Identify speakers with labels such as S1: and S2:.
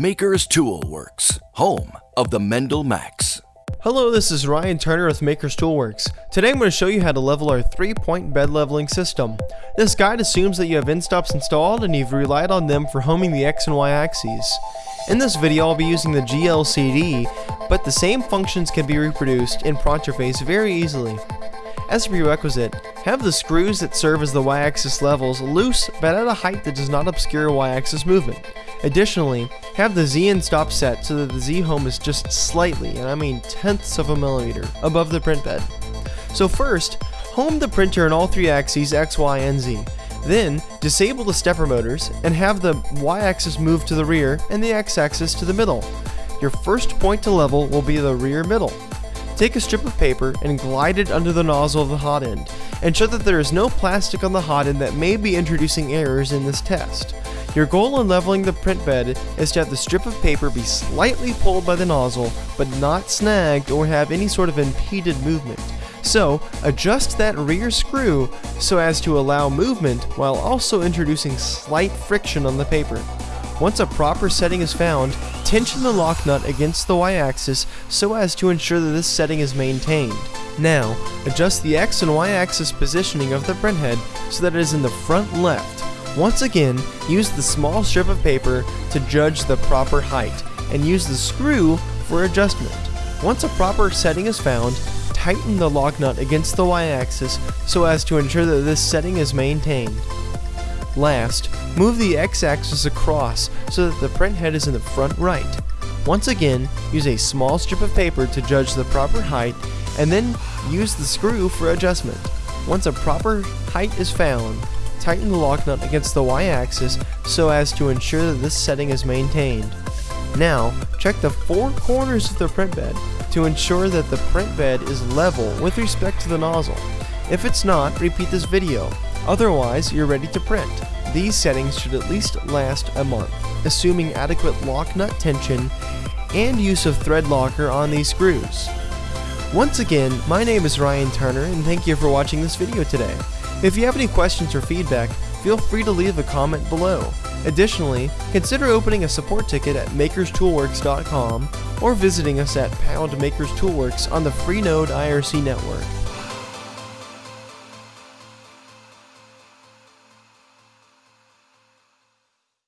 S1: Maker's Tool Works, home of the MendelMax.
S2: Hello, this is Ryan Turner with Maker's Toolworks. Today I'm going to show you how to level our 3-point bed leveling system. This guide assumes that you have endstops installed and you've relied on them for homing the X and Y axes. In this video I'll be using the GLCD, but the same functions can be reproduced in Pronterface very easily. As a prerequisite, have the screws that serve as the y-axis levels loose but at a height that does not obscure y-axis movement. Additionally, have the Z endstop set so that the Z home is just slightly, and I mean tenths of a millimeter, above the print bed. So first, home the printer in all three axes X, Y, and Z. Then, disable the stepper motors and have the y-axis move to the rear and the x-axis to the middle. Your first point to level will be the rear middle. Take a strip of paper and glide it under the nozzle of the hot end. and Ensure that there is no plastic on the hot end that may be introducing errors in this test. Your goal in leveling the print bed is to have the strip of paper be slightly pulled by the nozzle, but not snagged or have any sort of impeded movement. So, adjust that rear screw so as to allow movement while also introducing slight friction on the paper. Once a proper setting is found, tension the lock nut against the y-axis so as to ensure that this setting is maintained. Now, adjust the x and y-axis positioning of the printhead so that it is in the front left. Once again, use the small strip of paper to judge the proper height, and use the screw for adjustment. Once a proper setting is found, tighten the lock nut against the y-axis so as to ensure that this setting is maintained. Last, move the x-axis across so that the print head is in the front right. Once again, use a small strip of paper to judge the proper height and then use the screw for adjustment. Once a proper height is found, tighten the lock nut against the y-axis so as to ensure that this setting is maintained. Now, check the four corners of the print bed to ensure that the print bed is level with respect to the nozzle. If it's not, repeat this video. Otherwise, you're ready to print. These settings should at least last a month, assuming adequate lock nut tension and use of thread locker on these screws. Once again, my name is Ryan Turner and thank you for watching this video today. If you have any questions or feedback, feel free to leave a comment below. Additionally, consider opening a support ticket at makerstoolworks.com or visiting us at Pound Makers Toolworks on the Freenode IRC network.